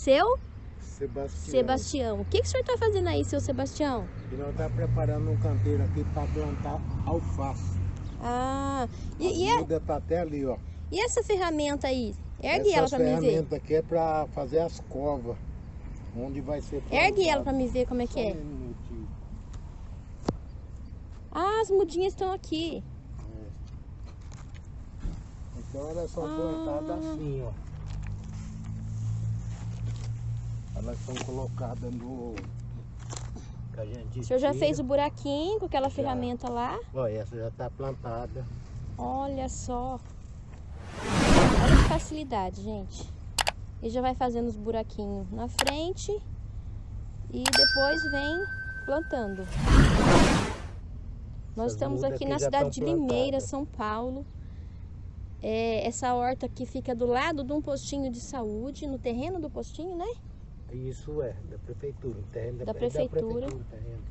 Seu Sebastião. Sebastião. O que, que o senhor está fazendo aí, seu Sebastião? Nós estamos preparando um canteiro aqui para plantar alface. Ah, e, e, a a- muda tá até ali, ó. e essa ferramenta aí? Ergue ela Essa para mim ver. ferramenta aqui é para fazer as covas. Onde vai ser Ergue ela plantado. para me ver como é que Só é. um. Ah, as mudinhas estão aqui. Então elas são Ah. plantadas assim, ó. Elas são colocadas no. Que O senhor já fez o buraquinho com aquela Já. ferramenta lá? Ó, essa já está plantada. Olha só. Olha que facilidade, gente. Ele já vai fazendo os buraquinhos na frente e depois vem plantando. Nós Essas estamos aqui na cidade de Limeira, plantadas. São Paulo. É, essa horta aqui fica do lado de um postinho de saúde, no terreno do postinho, né? Isso é, da prefeitura. o terreno Da é prefeitura. prefeitura, o terreno.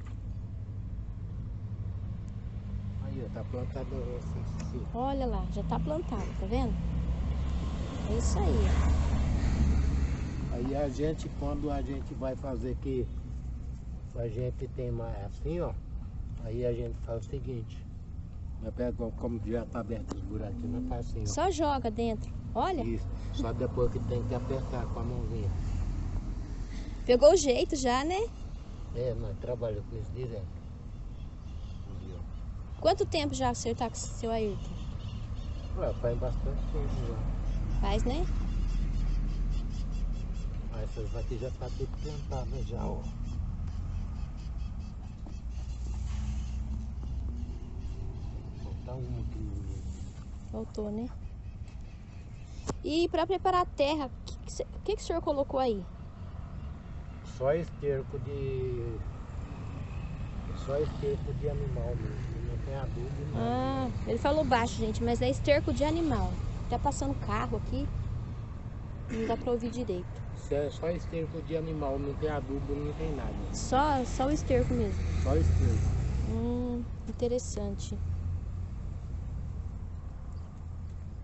Aí, ó, tá plantado assim, assim. Olha lá, já tá plantado, tá vendo? É isso aí. ó. Aí a gente, quando a gente vai fazer que a gente tem mais assim, ó. Aí a gente faz o seguinte. Nós como já tá aberto os buraquinhos, nós faz assim, ó. Só joga dentro. Olha, Isso. Só depois que tem que apertar com a mãozinha. Pegou o jeito já, né? É, nós trabalhamos com isso direto. Quanto tempo já o senhor tá com o seu Ayrton? Ué, faz bastante tempo já. Faz, né? Mas essas aqui já tá tudo plantada já, ó. Falta uma aqui. Faltou, né? E para preparar a terra, o que, que, que, que o senhor colocou aí? Só esterco de. Só esterco de animal mesmo. Não tem adubo, não. Ah, ele falou baixo, gente, mas é esterco de animal. Tá passando carro aqui. Não dá pra ouvir direito. É só esterco de animal, não tem adubo, não tem nada. Só, só o esterco mesmo. Só esterco. Hum, interessante.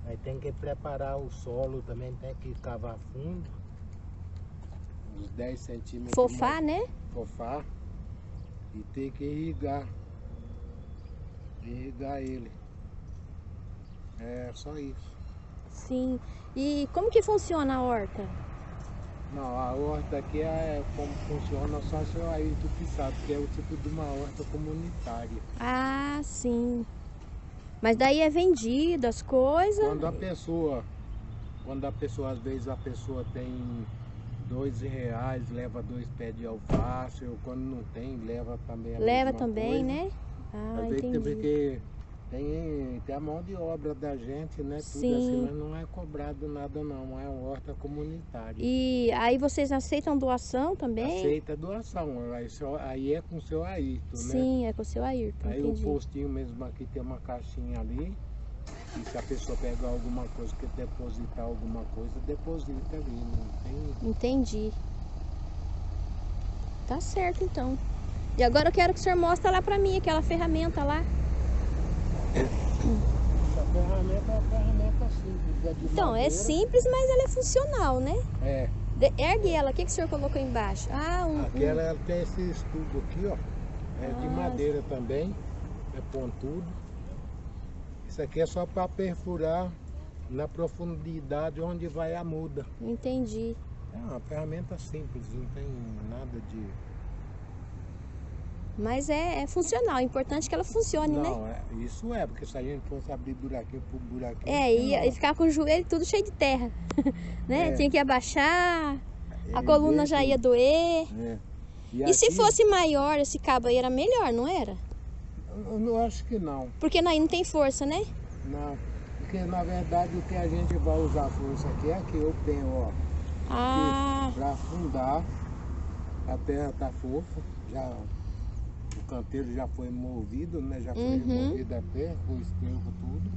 Aí tem que preparar o solo também, tem que cavar fundo. Uns 10 centímetros. Fofar, né? fofar e ter que irrigar. Irrigar ele. É só isso. Sim. E como que funciona a horta? Não, a horta aqui é como funciona só o seu Ayrton que sabe, que é o tipo de uma horta comunitária. Ah, sim. Mas daí é vendido as coisas. Quando a pessoa, quando a pessoa, às vezes a pessoa tem dois reais, leva dois pés de alface, ou quando não tem, leva também a Leva também, coisa. né? Ah, Às vezes entendi. porque tem, tem a mão de obra da gente, né? Tudo Sim. assim, mas não é cobrado nada não, é uma horta comunitária. E aí vocês aceitam doação também? Aceita doação, aí, só- aí é com o seu Ayrton, né? Sim, é com o seu Ayrton, Aí o entendi. postinho mesmo aqui tem uma caixinha ali. E se a pessoa pegar alguma coisa, quer depositar alguma coisa, deposita ali. Não tem. Entendi. Tá certo então. E agora eu quero que o senhor mostre lá pra mim aquela ferramenta lá. Essa ferramenta é uma ferramenta simples. É de Então, é madeira. simples, mas ela é funcional, né? É. De- ergue ela, o que, que o senhor colocou embaixo? Ah, um. Aquela ela tem esse estudo aqui, ó. É de Ah, madeira também. É pontudo. Isso aqui é só para perfurar na profundidade onde vai a muda. Entendi. É uma ferramenta simples, não tem nada de. Mas é, é funcional. O importante é que ela funcione, né? Não, é, isso é, porque se a gente fosse abrir buraquinho por buraquinho. É, e, e ficar com o joelho tudo cheio de terra. né? É. Tinha que abaixar, a É, coluna já ia doer. É. E se aqui, fosse maior esse cabo aí, era melhor, não era? Eu acho que não. Porque aí não tem força, né? Não. Porque na verdade o que a gente vai usar força aqui é que eu tenho, ó. Ah, Para afundar, a terra tá fofa, já o canteiro já foi movido, né? Já foi Uhum. a terra, com o esterco, tudo.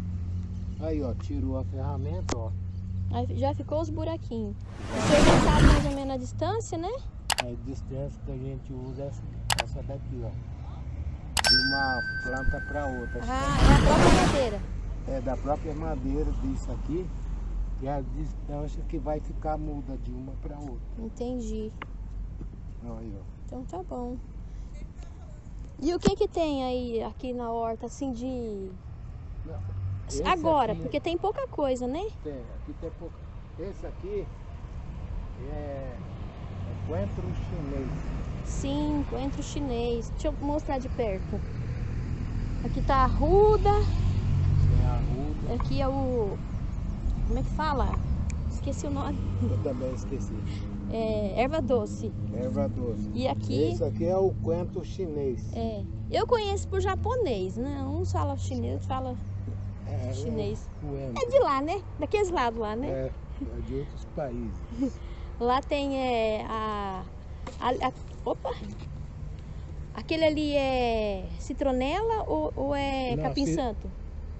Aí, ó, tirou a ferramenta, ó. aí já ficou os buraquinhos. O senhor já sabe mais ou menos a distância, né? A distância que a gente usa é essa daqui, ó. De uma planta para outra. Ah, é a própria madeira. É da própria madeira disso aqui. E a distância que vai ficar muda de uma para outra. Entendi. Aí, ó. Então tá bom. E o que que tem aí aqui na horta, assim, de... Esse Agora, aqui porque tem pouca coisa, né? Tem, aqui tem pouco. Esse aqui é, é coentro chinês. Sim, coentro chinês. Deixa eu mostrar de perto. Aqui tá a ruda, ruda. aqui é o... Como é que fala? Esqueci o nome. Eu também esqueci. É, erva doce. Erva doce. E aqui... Esse aqui é o coentro chinês. É, eu conheço por japonês, né? Uns falam chinês, outros falam É, chinês. É, o coentro. É de lá, né? Daqueles lados lá, né? É, é de outros países. Lá tem é, a, a, a- Opa! Aquele ali é citronela ou, ou é Não, capim santo?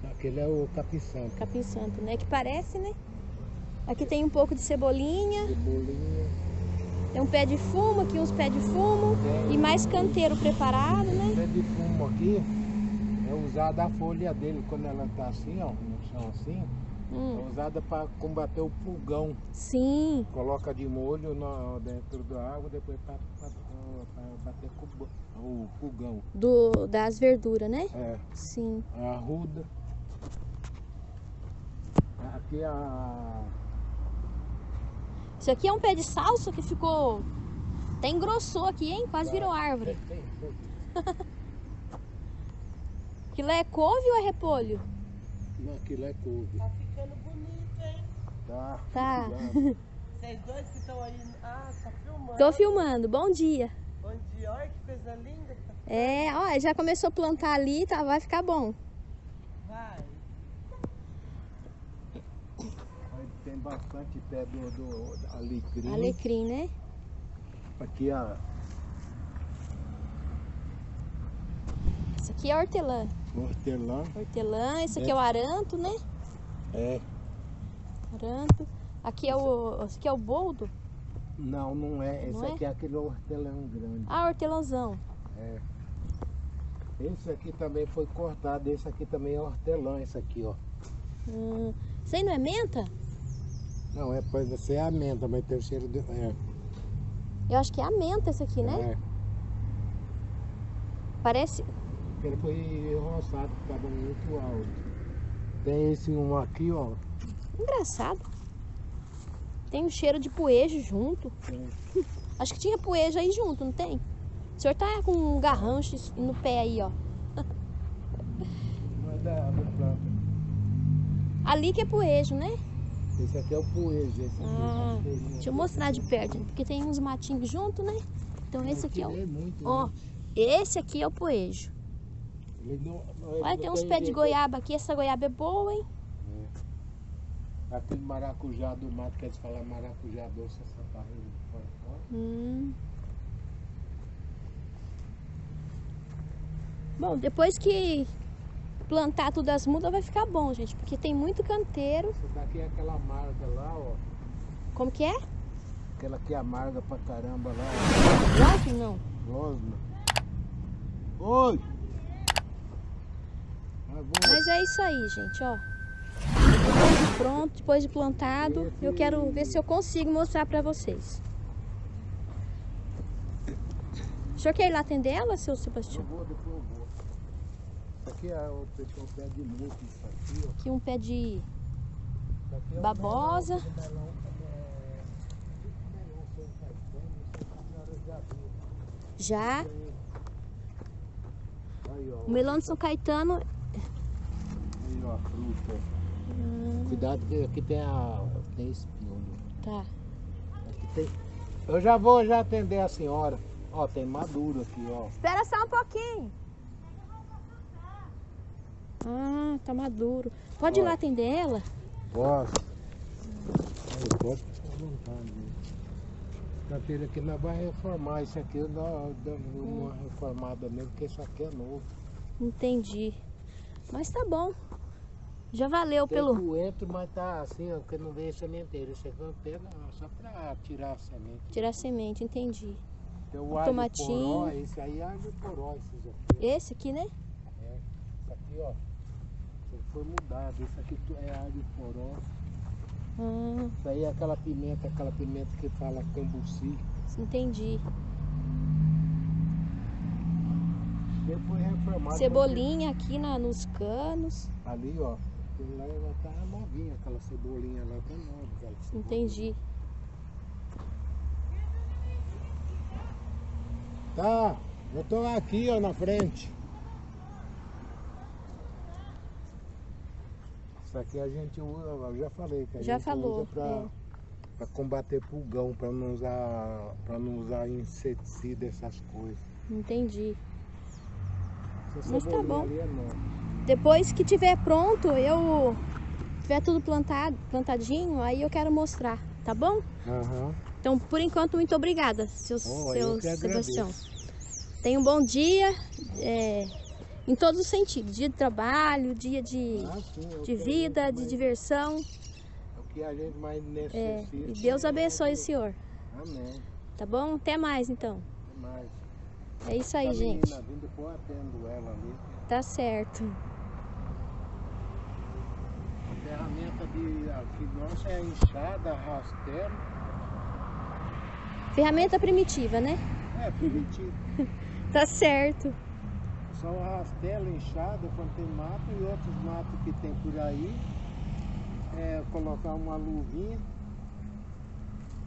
Aquele é o capim santo. Capim santo, né? Que parece, né? Aqui tem um pouco de cebolinha, Cebolinha. tem um pé de fumo, aqui uns pés de fumo Tem e mais canteiro preparado, né? pé de fumo aqui é usada a folha dele quando ela tá assim, ó, no chão assim. Hum, É usada para combater o pulgão. sim, Coloca de molho no- dentro da água, depois para bater com o bu- o pulgão. do, das verduras, né? É, Sim. a arruda. Aqui a. Isso aqui é um pé de salsa que ficou. Até engrossou aqui, hein? Quase virou árvore. Tem, tem. Aquilo é couve ou é repolho? Não, aquilo é couve. Tá ficando bonito, hein? Tá. Tá. Vocês dois que estão aí. Ah, tá filmando. Tô filmando. Bom dia. Bom dia, olha que coisa linda que tá. É, ó, já começou a plantar ali, tá? Vai ficar bom. Vai. Aí Tem bastante pé do, do do alecrim. Alecrim, né? Aqui a Isso aqui é hortelã. hortelã. Hortelã, esse aqui é o aranto, né? É. Aranto. Aqui é o. Esse aqui é o boldo. Não, não é. Esse Não é? aqui é aquele hortelão grande. Ah, hortelãozão. É. Esse aqui também foi cortado. Esse aqui também é hortelã, esse aqui, ó. Hum, isso aí não é menta? Não, é pode ser a menta, mas tem o cheiro de. É. Eu acho que é a menta esse aqui, né? É. Parece. Ele foi roçado, estava muito alto. Tem esse um aqui, ó. Engraçado. Tem um cheiro de poejo junto. Acho que tinha poejo aí junto, não tem? O senhor tá com um garrancho no pé aí, ó. Não é da, da planta. Ali que é poejo, né? Esse aqui é o poejo. Esse aqui Ah, é o poejo. Deixa eu mostrar de perto, porque tem uns matinhos junto, né? Então esse aqui é o. Muito, Ó, né? esse aqui é o poejo. Ele não- não- ele Olha, tem uns pés de jeito. goiaba aqui. Essa goiaba é boa, hein? Aquele maracujá do mato, que eles falam maracujá doce, essa parreira de fora fora. Hum. Bom, depois que plantar tudo as mudas vai ficar bom, gente. Porque tem muito canteiro. Essa daqui é aquela amarga lá, ó. Como que é? Aquela que é amarga pra caramba lá, Lógico não. Rosna. Oi! Mas é isso aí, gente, ó. Pronto, depois de plantado, eu quero ver se eu consigo mostrar pra vocês. O senhor quer ir lá atender ela, seu Eu Sebastião? vou, depois eu vou. Aqui é o pessoal pé de muito, isso aqui, ó. Aqui um pé de é babosa. é, tipo. Já. Aí, ó. O melão de São Caetano. Aí, ó, a fruta. Hum, Cuidado que aqui tem a. tem espinho. tá. Aqui tem. Eu já vou já atender a senhora. Ó, tem maduro aqui, ó. Espera só um pouquinho. Ah, tá maduro. Pode ir lá atender ela? Posso? Aí, pode ficar à vontade. Canteiro aqui nós vamos reformar. Isso aqui nós damos uma reformada nele, porque isso aqui é novo. Entendi. Mas tá bom. Já valeu Tem pelo. coentro, mas tá assim, ó, porque não veio sementeiro. Esse pego ó, só pra tirar a semente. Tirar semente, entendi. Tem o Um alho tomatinho. poró, esse aí é alho poró, esses aqui. Esse aqui, né? É, isso aqui, ó. Ele foi mudado. Esse aqui é alho poró. Ah, Isso aí é aquela pimenta, aquela pimenta que fala cambuci. entendi. Depois reformado. Cebolinha aqui na, nos canos. Ali, ó. Aquilo lá ela tá novinha, aquela cebolinha lá tá nova. Entendi. Tá, eu tô aqui, ó, na frente. Isso aqui a gente usa, eu já falei que a Já gente falou, usa pra, é. pra combater pulgão, pra não usar, pra não usar inseticida, essas coisas. Entendi. Mas tá bom. é. Depois que tiver pronto, eu tiver tudo plantado, plantadinho, aí eu quero mostrar, tá bom? Aham. Então, por enquanto, muito obrigada, seu, Oh, seu Sebastião. Tenha um bom dia, é, em todos os sentidos. Dia de trabalho, dia de, Ah, sim, é de vida, de diversão. é O que a gente mais necessita. É, e Deus abençoe o senhor, Amém. tá bom? Até mais, então. Até mais. É isso aí, gente. menina vindo, pô, ela ali. Tá certo. Ferramenta de aqui nossa é enxada, rastelo. Ferramenta primitiva, né? É, primitivo. Tá certo. Só o rastelo, enxada, quando tem mato e outros matos que tem por aí. É colocar uma luvinha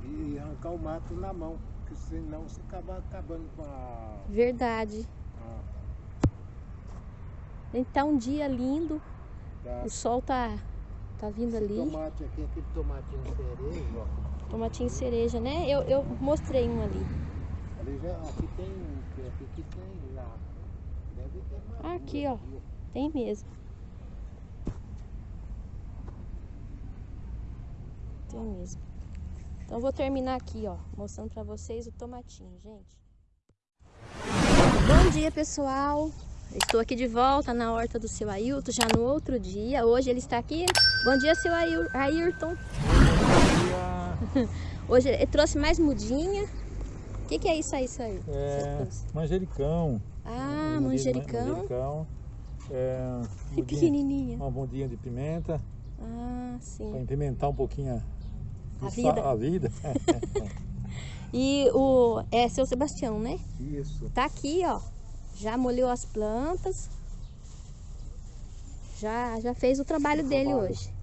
e arrancar o mato na mão. Porque senão você acaba acabando com a. Verdade. a Então, um dia lindo. da- O sol tá, tá vindo esse ali. tomate aqui, aquele tomatinho cereja, ó. Tomatinho cereja, né? Eu, eu mostrei um ali. Ali já, aqui tem um, aqui que tem lá. Deve ter mais. Aqui, ó. Tem mesmo. Tem mesmo. Então vou terminar aqui, ó, mostrando pra vocês o tomatinho, gente. Bom dia, pessoal. Estou aqui de volta na horta do seu Ailton, já no outro dia. Hoje ele está aqui. Bom dia, seu Ail- Ayrton. Hoje ele trouxe mais mudinha. O que, que é isso aí, seu? Você É, manjericão. Ah, manjericão. manjericão. É, mudinha- pequenininha. uma bundinha de pimenta Ah, para sim. pimentar um pouquinho a, A vida. a vida. E o é seu Sebastião, né? Isso. Tá aqui, ó. Já molhou as plantas. Já, já fez o trabalho dele trabalho. hoje.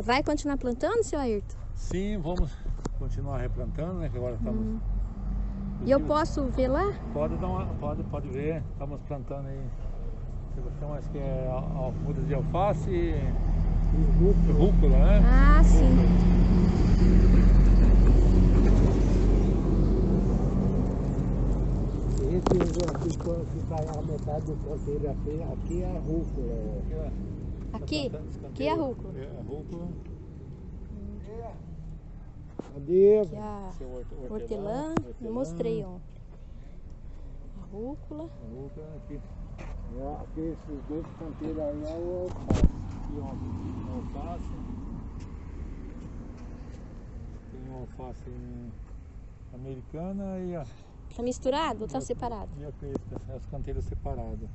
Vai continuar plantando, seu Ayrton? Sim, vamos continuar replantando, né? Que agora estamos. Hum. E eu posso ver lá? Pode dar uma, pode, pode ver, estamos plantando aí. Sebastião, acho que é de alface e rúcula, né? Ah, sim. Aqui, quando fica a metade do canteiro aqui, aqui é a rúcula. Aqui? Aqui é a rúcula. É, a rúcula. Cadê? Aqui é a hortelã. Eu mostrei, ó. A rúcula. A rúcula aqui. É, aqui esses dois canteiros aí é o alface. Aqui, ó, alface. Tem alface americana e a, Tá misturado ou tá separado? e a crespa, as canteiras separadas.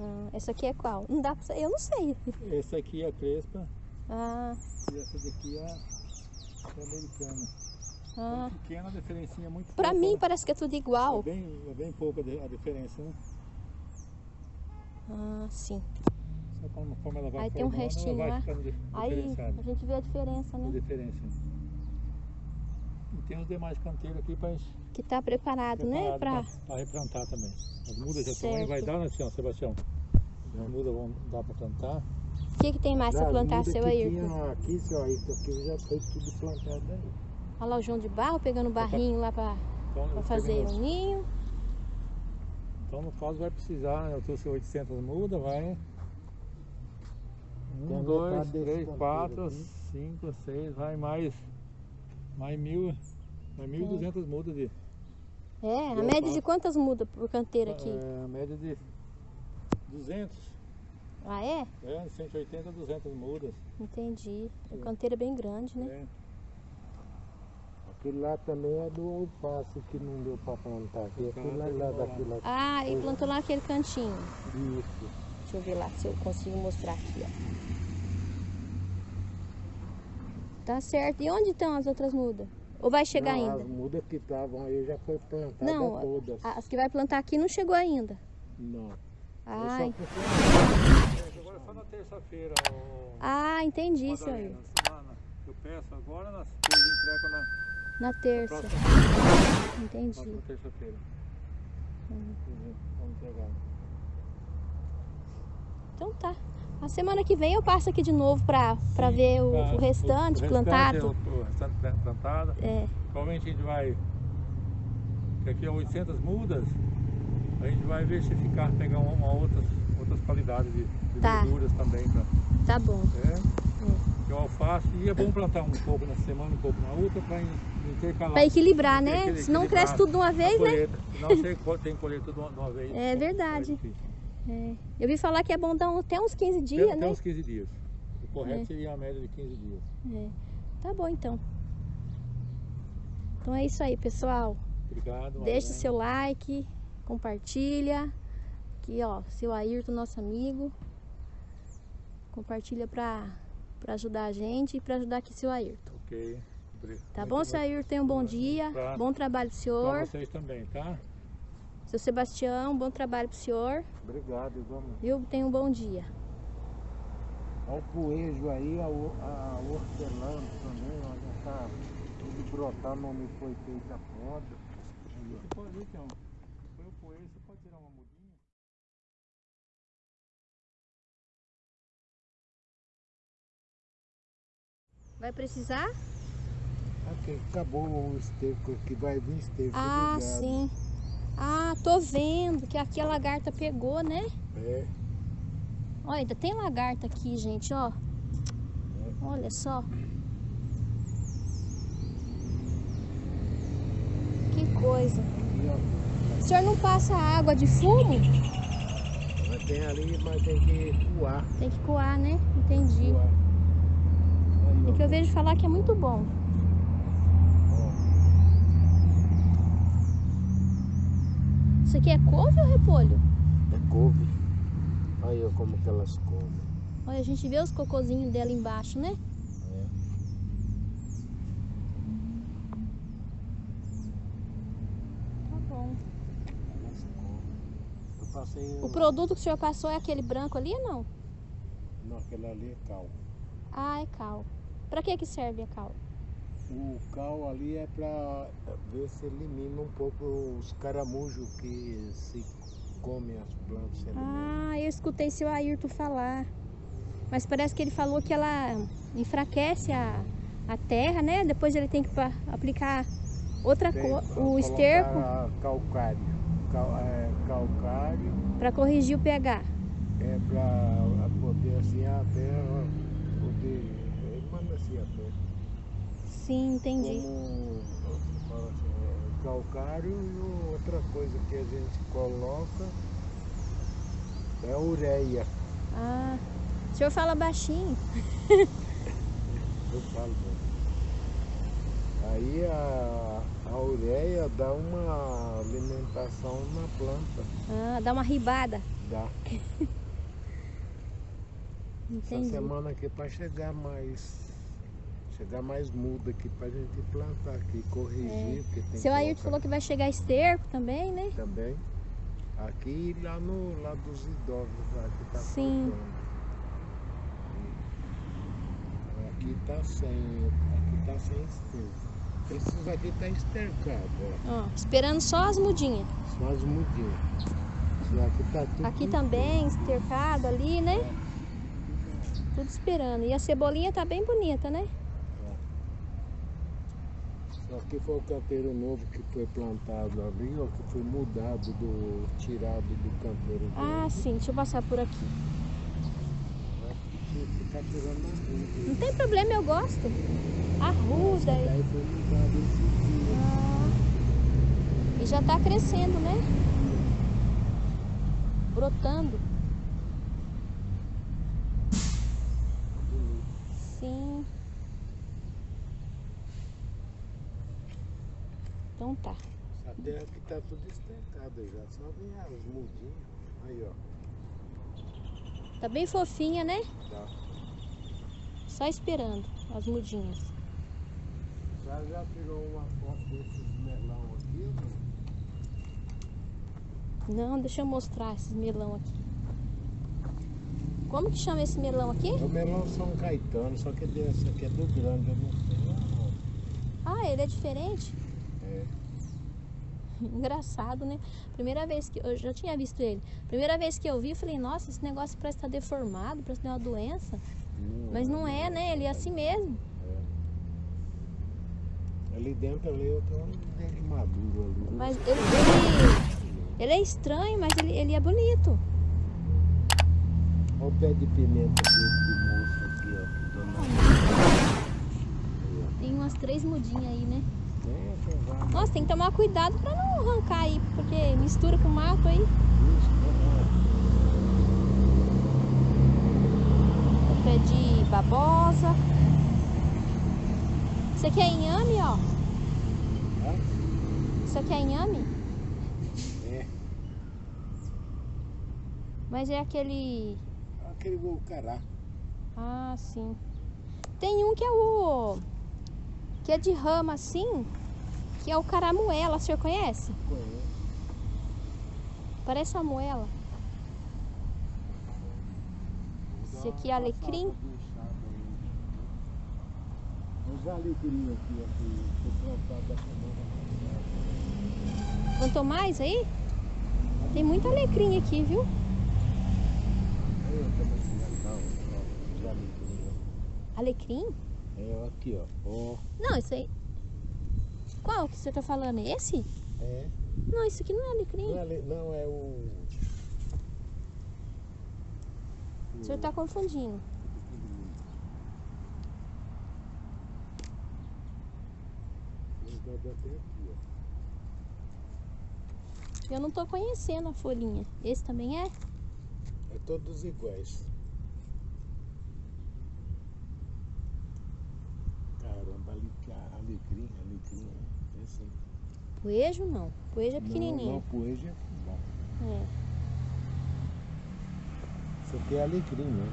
Ah, essa aqui é qual? Não dá pra Eu não sei. Essa aqui é a crespa Ah, e essa daqui é a, é a americana. ah. É pequena, a diferencinha é muito Pra pouca, mim né? parece que é tudo é igual. bem, é bem pouca a diferença, né? Ah, sim. Só conforme ela vai Aí tem um restinho lá. Aí a gente vê a diferença, A né? diferença. E tem os demais canteiros aqui para Que tá preparado, né? Pra... replantar também. As mudas já estão aí, vai dar, né, senhor Sebastião? As mudas vão dar para plantar. O que, que tem mais Já, plantar, seu tinha Aqui, seu Ayrton, aqui já foi tudo plantado aí. Olha lá o João de Barro pegando barrinho lá pra, Então, fazer o nos- ninho. Então, no caso, vai precisar, eu trouxe 800 mudas, vai. Tem Um, a dois, metade desse três, canteiro quatro, aqui. cinco, seis, vai mais. Mais mil. Mais 1.200 mudas de. É, a Eu média de quantas mudas por canteiro aqui? É, a média de 200. Ah, é? É, 180 a 200 mudas. Entendi. O canteiro é bem grande, né? É. Aquele lá também é do alface que não deu pra plantar. Aquele lá, lá. Ah, e plantou lá naquele cantinho. Isso. Deixa eu ver lá se eu consigo mostrar aqui, ó. Tá certo. E onde estão as outras mudas? Ou vai chegar não, ainda? As mudas que estavam aí já foi plantada Não, todas. As que vai plantar aqui não chegou ainda. Não. Ah, porque- Agora é só na terça-feira. ah entendi. Na- na- Eu peço agora, nas três entrego na Na terça. próxima, Entendi. próxima terça-feira. Vamos pegar. Então tá. A semana que vem eu passo aqui de novo Sim, ver o, pra- o restante o plantado. restante, O, o restante plan- plantado. É, Provavelmente a gente vai. Que aqui é 800 mudas. A gente vai verificar, pegar uma, uma outras, outras qualidades de, de Tá. verduras também. Pra, tá bom. é, que é o alface. E é bom plantar um pouco na semana, um pouco na outra, para intercalar. Pra equilibrar, né? Se não cresce tudo de uma vez, né? co- tem que colher tudo de uma- de uma vez. É verdade. difícil. É. Eu vi falar que é bom dar até uns 15 dias, tem né? uns 15 dias. O correto É. seria a média de 15 dias. É. Tá bom então. Então é isso aí, pessoal. Obrigado. Deixa o seu like, compartilha. Aqui, ó, seu Ayrton, nosso amigo. Compartilha pra, pra ajudar a gente e pra ajudar aqui seu Ayrton. Ok. Tá muito bom, seu Ayrton? Tenha um bom dia. Tá. Bom trabalho pro Pra senhor. vocês também, tá? Seu Sebastião, bom trabalho pro senhor. Obrigado, vamos. Viu? Tenha um bom dia. Olha o poejo aí, a, a hortelã também, olha, tá tudo brotando, me foi feita a poda. Você pode ver, então. Foi o poeiro, você pode tirar uma mudinha. Vai precisar? Aqui, acabou o esterco aqui, vai vir esterco. Ah, sim. Tô vendo que aqui a lagarta pegou, né? É, Olha, ainda tem lagarta aqui, gente, ó. Olha só. Que coisa. aqui. O senhor não passa água de fumo? Mas tem ali, mas tem que coar. Tem que coar, né? Entendi. coar. É que eu vejo falar que é muito bom. Ó, Isso aqui é couve ou repolho? é couve. Aí, ó, como que elas comem. Olha, a gente vê os cocôzinhos dela embaixo, né? É. Tá bom. Elas comem. Eu passei. O produto que o senhor passou é aquele branco ali ou não? Não, aquele ali é cal. Ah, é cal. Pra que que serve a cal? O cal ali é para ver se elimina um pouco os caramujos que se comem as plantas. Ah, eu escutei seu Ayrton falar. Mas parece que ele falou que ela enfraquece a, a terra, né? Depois ele tem que aplicar outra coisa, o esterco, Calcário. Cal, é, calcário para corrigir o pH. é para poder assim a terra poder. Ele manda assim a terra. Sim, entendi. Como é, calcário e outra coisa que a gente coloca é a ureia. Ah, o senhor fala baixinho. Eu falo. né? Aí a, a ureia dá uma alimentação na planta. Ah, dá uma ribada. Dá. Essa Entendi. semana aqui para chegar mais. Chegar mais muda aqui pra gente plantar aqui, corrigir, porque tem É. Seu colocar falou que vai chegar esterco também, né? também. Aqui e lá no lá dos idosos lá que tá Sim. Aqui tá sem. Aqui tá sem esterco. Esses aqui tá estercado, ó. Ó, esperando só as mudinhas. Só as mudinhas. Aqui tá tudo. Aqui também, estercado ali, né? Tudo esperando. E a cebolinha tá bem bonita, né? Que foi o canteiro novo que foi plantado ali, ó, que foi mudado do. tirado do canteiro Ah, velho. sim. Deixa eu passar por aqui. Não tem problema, eu gosto. Arruda. Daí foi mudado esse dia. Ah, e já tá crescendo, né? Brotando. Bonito. Sim. Então tá. Essa terra aqui tá tudo estercada já, só vem as mudinhas. Aí, ó. Tá bem fofinha, né? Tá. Só esperando as mudinhas. cara já tirou uma foto desses melão aqui, não? Não, deixa eu mostrar esses melão aqui. Como que chama esse melão aqui? É o melão São Caetano, só que esse aqui é do grande, eu não sei. não. Ah, ele é diferente? É. Engraçado, né? Primeira vez que eu já tinha visto ele. Primeira vez que eu vi, eu falei, nossa, esse negócio parece estar deformado, parece ter uma doença. Mas não é, né? Ele é assim mesmo. Ali dentro ali eu um dele maduro ali. Mas ele, ele, ele é estranho, mas ele, ele é bonito. Olha o pé de pimenta desse moço aqui, ó. Tem umas três mudinhas aí, né? Nossa, tem que tomar cuidado pra não arrancar aí, porque mistura com mato aí. Isso, O pé de babosa. Isso aqui é inhame, ó. Isso aqui é inhame? É. Mas é aquele. Aquele bucará. Ah, sim. Tem um que é o. que é de rama assim, que é o caramuela, o senhor conhece? Conheço. Parece uma moela. Esse aqui é alecrim? Os alecrim aqui, aqui, foi plantado da semana. Plantou mais aí? Tem muito alecrim aqui, viu? Alecrim. É, aqui, ó. Ó, Não, isso aí. Qual que você tá falando? Esse? é. Não, isso aqui não é alecrim. Não é, ale- não, é o. O senhor tá confundindo. Eu não tô conhecendo a folhinha. Esse também é? É todos iguais. Caramba, ali, alecrim, né? É assim. Poejo não. Poejo é Não, pequenininho. não, poeja é bom. É. Isso aqui é alecrim, né?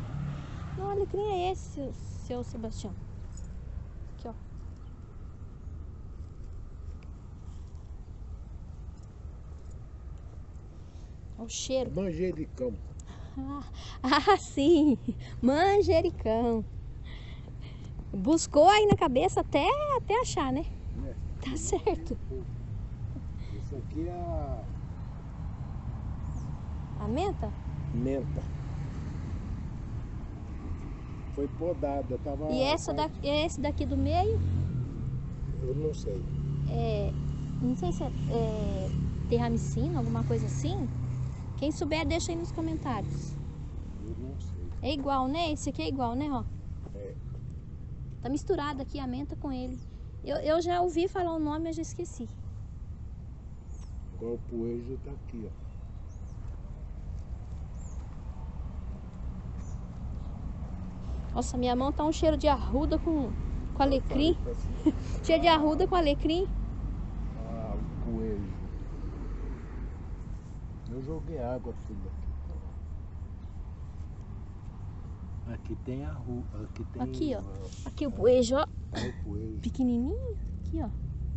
Não, alecrim é esse, seu, seu Sebastião. Aqui, ó. Olha o cheiro. Manjericão. Ah, ah, sim! Manjericão. Buscou aí na cabeça até, até achar, né? Né? Tá certo. Isso aqui é a A menta? menta. Foi podada, tava. E essa daqui, esse daqui do meio, Eu não sei. é, não sei se é, é terramicina, alguma coisa assim. Quem souber, deixa aí nos comentários. Eu não sei. É igual, né? Esse aqui é igual, né, ó? Tá misturado aqui a menta com ele. Eu, eu já ouvi falar o nome, mas já esqueci. Agora o poejo tá aqui, ó. Nossa, minha mão tá um cheiro de arruda com, com alecrim. Cheiro de arruda com alecrim. Ah, o coelho. Eu joguei água tudo aqui. Aqui tem a rua. Aqui tem. Aqui, ó. Aqui o poejo, ó. é o coelho. Pequenininho. Aqui, ó.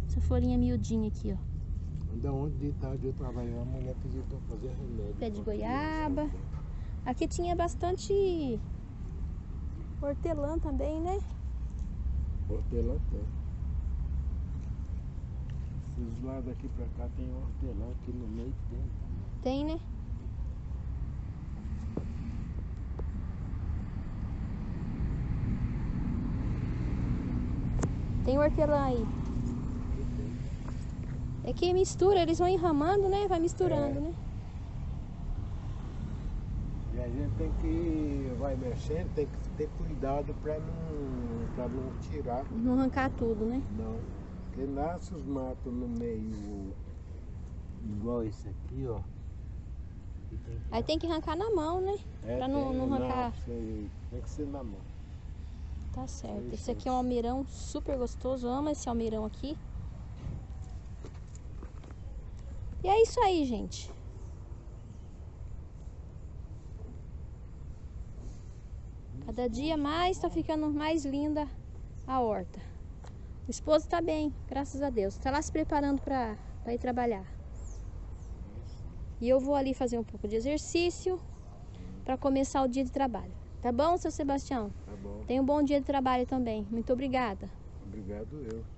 Essa folhinha miudinha aqui, ó. Ainda ontem de tarde eu trabalhei, a mulher pediu eu fazer remédio. Pé de goiaba. Aqui tinha bastante hortelã também, né? Hortelã tem. Esses lados daqui pra cá tem hortelã, aqui no meio tem. Tem, né? Tem hortelã aí. É que mistura, eles vão enramando, né? Vai misturando, É. né? E a gente tem que, vai mexendo, tem que ter cuidado pra não, pra não tirar. Não arrancar tudo, né? Não. Porque nasce os matos no meio, igual esse aqui, ó. Tem Aí tem que arrancar na mão, né? É, pra não- não arrancar. sei, tem que ser na mão. Tá certo. Esse aqui é um almirão super gostoso. Eu amo esse almirão aqui. E é isso aí, gente. Cada dia mais tá ficando mais linda a horta. O esposo está bem, graças a Deus. Está lá se preparando para ir trabalhar. E eu vou ali fazer um pouco de exercício para começar o dia de trabalho. Tá bom, seu Sebastião? Tá bom. Tenha um bom dia de trabalho também. Muito obrigada. Obrigado eu.